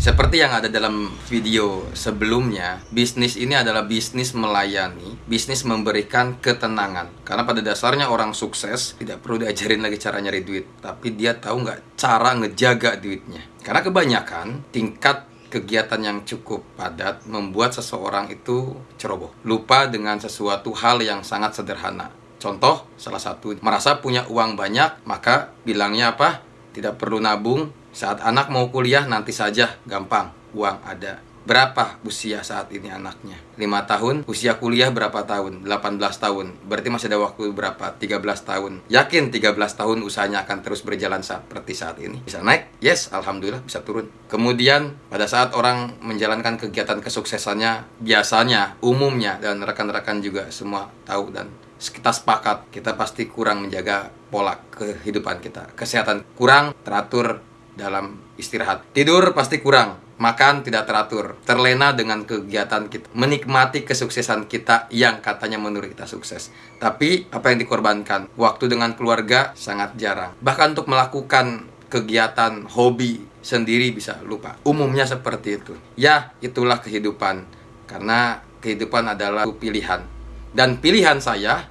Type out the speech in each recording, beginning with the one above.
Seperti yang ada dalam video sebelumnya, bisnis ini adalah bisnis melayani, bisnis memberikan ketenangan. Karena pada dasarnya orang sukses tidak perlu diajarin lagi cara nyari duit, tapi dia tahu nggak cara ngejaga duitnya. Karena kebanyakan tingkat kegiatan yang cukup padat membuat seseorang itu ceroboh, lupa dengan sesuatu hal yang sangat sederhana. Contoh, salah satu merasa punya uang banyak, maka bilangnya apa? Tidak perlu nabung, saat anak mau kuliah nanti saja, gampang, uang ada. Berapa usia saat ini anaknya? 5 tahun, usia kuliah berapa tahun? 18 tahun. Berarti masih ada waktu berapa? 13 tahun. Yakin 13 tahun usahanya akan terus berjalan seperti saat ini? Bisa naik? Yes, alhamdulillah bisa turun. Kemudian pada saat orang menjalankan kegiatan kesuksesannya biasanya, umumnya dan rekan-rekan juga semua tahu dan kita sepakat kita pasti kurang menjaga pola kehidupan kita. Kesehatan kurang teratur dalam istirahat. Tidur pasti kurang, makan tidak teratur, terlena dengan kegiatan kita, menikmati kesuksesan kita yang katanya menurut kita sukses. Tapi apa yang dikorbankan? Waktu dengan keluarga sangat jarang. Bahkan untuk melakukan kegiatan hobi sendiri bisa lupa. Umumnya seperti itu. Ya, itulah kehidupan. Karena kehidupan adalah pilihan. Dan pilihan saya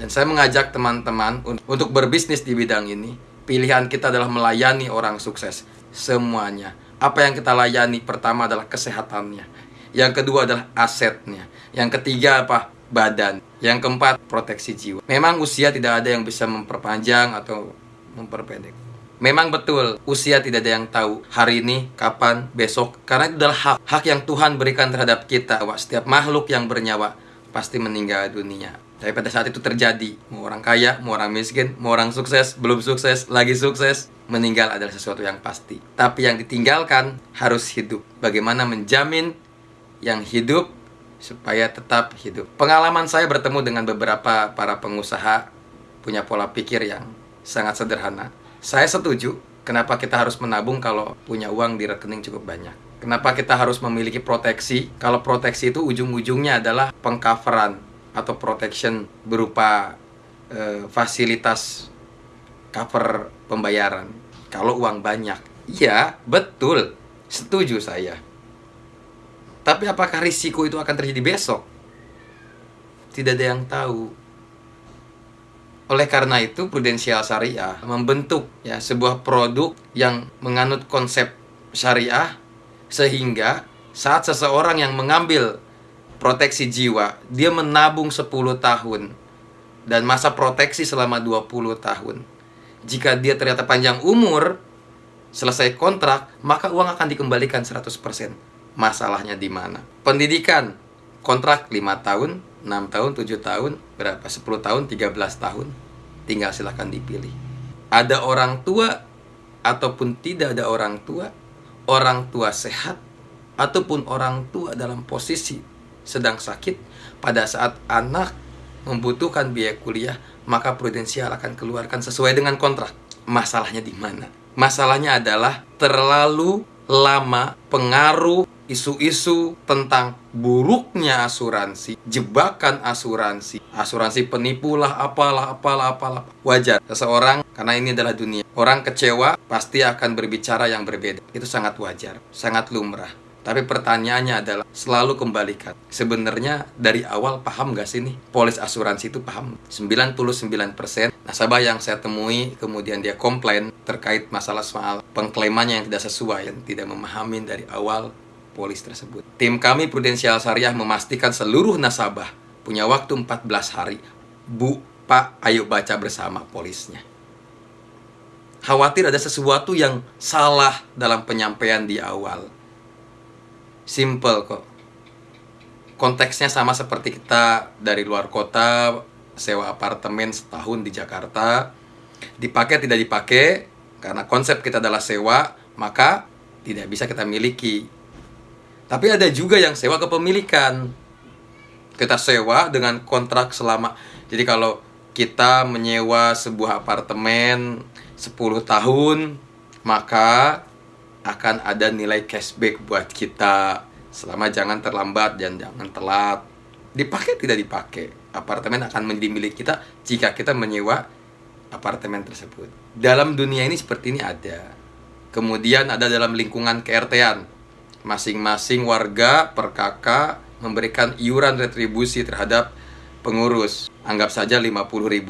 dan saya mengajak teman-teman untuk berbisnis di bidang ini Pilihan kita adalah melayani orang sukses semuanya. Apa yang kita layani pertama adalah kesehatannya. Yang kedua adalah asetnya. Yang ketiga apa? Badan. Yang keempat, proteksi jiwa. Memang usia tidak ada yang bisa memperpanjang atau memperpendek. Memang betul, usia tidak ada yang tahu hari ini, kapan, besok. Karena itu adalah hak, hak yang Tuhan berikan terhadap kita. Setiap makhluk yang bernyawa pasti meninggal dunia. Tapi pada saat itu terjadi, mau orang kaya, mau orang miskin, mau orang sukses, belum sukses, lagi sukses, meninggal adalah sesuatu yang pasti. Tapi yang ditinggalkan harus hidup. Bagaimana menjamin yang hidup supaya tetap hidup. Pengalaman saya bertemu dengan beberapa para pengusaha punya pola pikir yang sangat sederhana. Saya setuju kenapa kita harus menabung kalau punya uang di rekening cukup banyak. Kenapa kita harus memiliki proteksi? Kalau proteksi itu ujung-ujungnya adalah pengcoveran atau protection berupa uh, fasilitas cover pembayaran kalau uang banyak. Iya, betul. Setuju saya. Tapi apakah risiko itu akan terjadi besok? Tidak ada yang tahu. Oleh karena itu, prudensial syariah membentuk ya sebuah produk yang menganut konsep syariah sehingga saat seseorang yang mengambil proteksi jiwa, dia menabung 10 tahun dan masa proteksi selama 20 tahun. Jika dia ternyata panjang umur, selesai kontrak, maka uang akan dikembalikan 100%. Masalahnya di mana? Pendidikan, kontrak 5 tahun, 6 tahun, 7 tahun, berapa? 10 tahun, 13 tahun. Tinggal silahkan dipilih. Ada orang tua ataupun tidak ada orang tua, orang tua sehat ataupun orang tua dalam posisi sedang sakit, pada saat anak membutuhkan biaya kuliah, maka prudensial akan keluarkan sesuai dengan kontrak. Masalahnya di mana? Masalahnya adalah terlalu lama pengaruh isu-isu tentang buruknya asuransi, jebakan asuransi, asuransi penipu lah, apalah, apalah, apalah. Wajar, seseorang, karena ini adalah dunia. Orang kecewa pasti akan berbicara yang berbeda. Itu sangat wajar, sangat lumrah. Tapi pertanyaannya adalah selalu kembalikan. Sebenarnya dari awal paham gak sih nih? Polis asuransi itu paham. 99% nasabah yang saya temui kemudian dia komplain terkait masalah soal pengklaimannya yang tidak sesuai, yang tidak memahami dari awal polis tersebut. Tim kami Prudensial Syariah memastikan seluruh nasabah punya waktu 14 hari. Bu, Pak, ayo baca bersama polisnya. Khawatir ada sesuatu yang salah dalam penyampaian di awal simple kok. Konteksnya sama seperti kita dari luar kota sewa apartemen setahun di Jakarta. Dipakai tidak dipakai karena konsep kita adalah sewa maka tidak bisa kita miliki. Tapi ada juga yang sewa kepemilikan. Kita sewa dengan kontrak selama jadi kalau kita menyewa sebuah apartemen 10 tahun maka akan ada nilai cashback buat kita. Selama jangan terlambat dan jangan telat. Dipakai tidak dipakai apartemen akan menjadi milik kita jika kita menyewa apartemen tersebut. Dalam dunia ini seperti ini ada. Kemudian ada dalam lingkungan KRT-an masing-masing warga per kakak memberikan iuran retribusi terhadap pengurus. Anggap saja Rp50.000,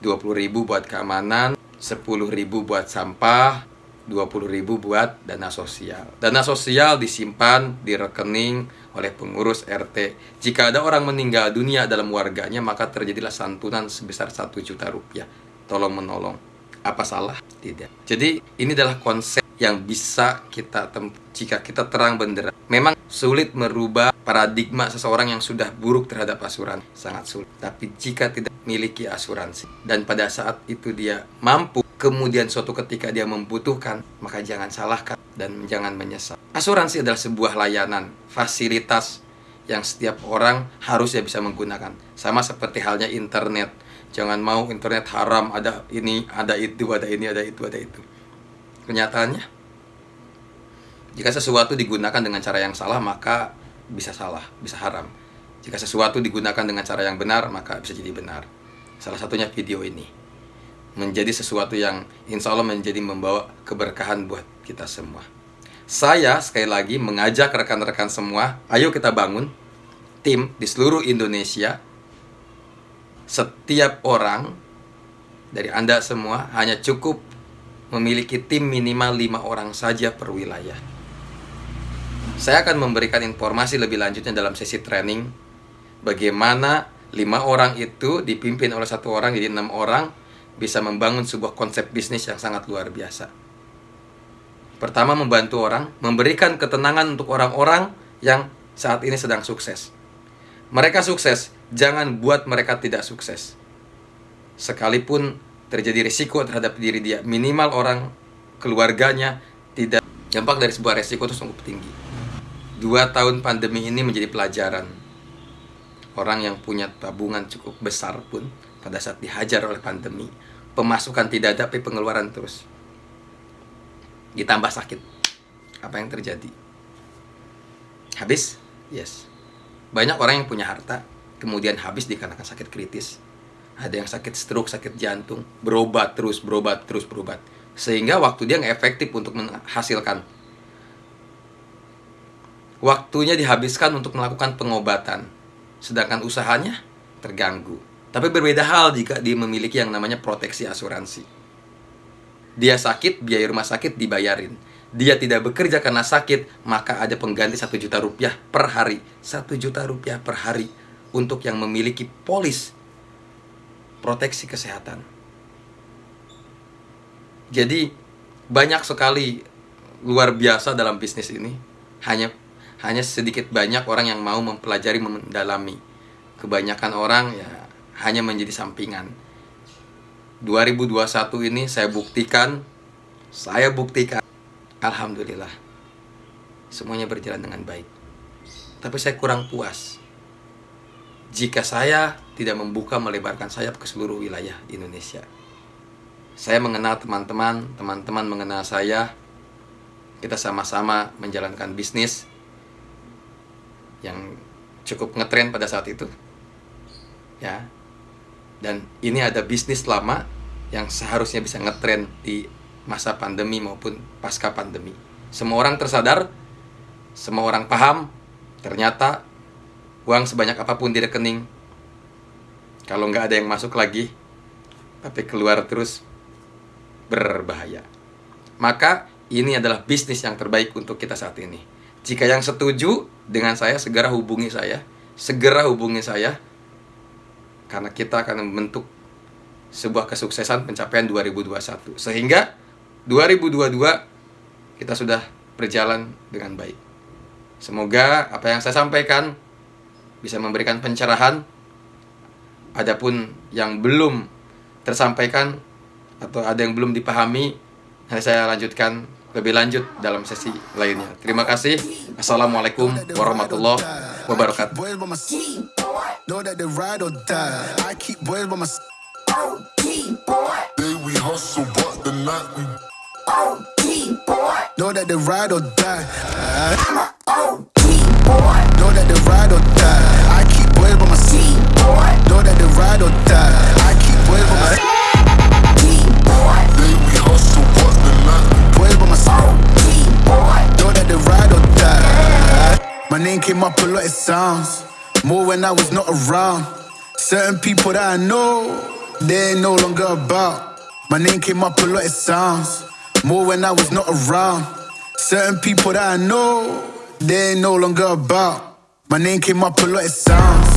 Rp20.000 buat keamanan, Rp10.000 buat sampah, Rp20.000 buat dana sosial. Dana sosial disimpan di rekening oleh pengurus RT. Jika ada orang meninggal dunia dalam warganya, maka terjadilah santunan sebesar 1 juta rupiah. Tolong menolong. Apa salah? Tidak. Jadi ini adalah konsep yang bisa kita jika kita terang benderang. Memang sulit merubah paradigma seseorang yang sudah buruk terhadap asuransi. Sangat sulit. Tapi jika tidak memiliki asuransi dan pada saat itu dia mampu kemudian suatu ketika dia membutuhkan, maka jangan salahkan dan jangan menyesal. Asuransi adalah sebuah layanan, fasilitas yang setiap orang harusnya bisa menggunakan. Sama seperti halnya internet. Jangan mau internet haram, ada ini, ada itu, ada ini, ada itu, ada itu. Kenyataannya, jika sesuatu digunakan dengan cara yang salah, maka bisa salah, bisa haram. Jika sesuatu digunakan dengan cara yang benar, maka bisa jadi benar. Salah satunya video ini menjadi sesuatu yang insya Allah menjadi membawa keberkahan buat kita semua. Saya sekali lagi mengajak rekan-rekan semua, ayo kita bangun tim di seluruh Indonesia. Setiap orang dari Anda semua hanya cukup memiliki tim minimal lima orang saja per wilayah. Saya akan memberikan informasi lebih lanjutnya dalam sesi training bagaimana lima orang itu dipimpin oleh satu orang jadi enam orang bisa membangun sebuah konsep bisnis yang sangat luar biasa. Pertama, membantu orang, memberikan ketenangan untuk orang-orang yang saat ini sedang sukses. Mereka sukses, jangan buat mereka tidak sukses. Sekalipun terjadi risiko terhadap diri dia, minimal orang keluarganya tidak dampak dari sebuah risiko itu sungguh tinggi. Dua tahun pandemi ini menjadi pelajaran. Orang yang punya tabungan cukup besar pun pada saat dihajar oleh pandemi pemasukan tidak ada tapi pengeluaran terus. Ditambah sakit. Apa yang terjadi? Habis? Yes. Banyak orang yang punya harta kemudian habis dikarenakan sakit kritis. Ada yang sakit stroke sakit jantung. Berobat terus berobat terus berobat. Sehingga waktu dia nggak efektif untuk menghasilkan. Waktunya dihabiskan untuk melakukan pengobatan. Sedangkan usahanya terganggu tapi berbeda hal jika dia memiliki yang namanya proteksi asuransi. Dia sakit, biaya rumah sakit dibayarin. Dia tidak bekerja karena sakit, maka ada pengganti satu juta rupiah per hari. Satu juta rupiah per hari untuk yang memiliki polis proteksi kesehatan. Jadi banyak sekali luar biasa dalam bisnis ini. Hanya hanya sedikit banyak orang yang mau mempelajari mendalami. Kebanyakan orang ya hanya menjadi sampingan. 2021 ini saya buktikan, saya buktikan, Alhamdulillah, semuanya berjalan dengan baik. Tapi saya kurang puas jika saya tidak membuka melebarkan sayap ke seluruh wilayah Indonesia. Saya mengenal teman-teman, teman-teman mengenal saya, kita sama-sama menjalankan bisnis yang cukup ngetren pada saat itu. Ya, dan ini ada bisnis lama yang seharusnya bisa ngetren di masa pandemi maupun pasca pandemi. Semua orang tersadar, semua orang paham, ternyata uang sebanyak apa pun di rekening, kalau nggak ada yang masuk lagi, tapi keluar terus, berbahaya. Maka ini adalah bisnis yang terbaik untuk kita saat ini. Jika yang setuju dengan saya, segera hubungi saya. Segera hubungi saya karena kita akan membentuk sebuah kesuksesan pencapaian 2021 sehingga 2022 kita sudah berjalan dengan baik. Semoga apa yang saya sampaikan bisa memberikan pencerahan. Adapun yang belum tersampaikan atau ada yang belum dipahami, nanti saya lanjutkan lebih lanjut dalam sesi lainnya. Terima kasih. Assalamualaikum warahmatullahi wabarakatuh. Know that they ride or die. I keep boys by my OG boy. Day we hustle, but the night we OG boy. Know that they ride or die. I'm a OG boy. Know that they ride or die. When I was not around. Certain people that I know, they ain't no longer about. My name came up a lot of sounds. More when I was not around. Certain people that I know, they ain't no longer about. My name came up a lot of sounds.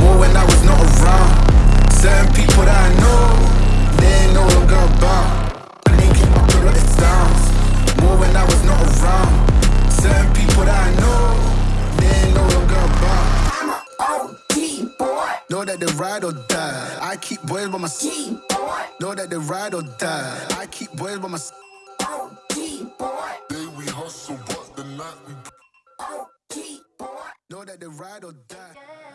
More when I was not around. Certain people that I know, they ain't no longer about. My name came up a lot of sounds. More when I was not around. ride or die. I keep boys by my side. Know that they ride or die. I keep boys by my side. Day we hustle, but the night we. Know that they ride or die.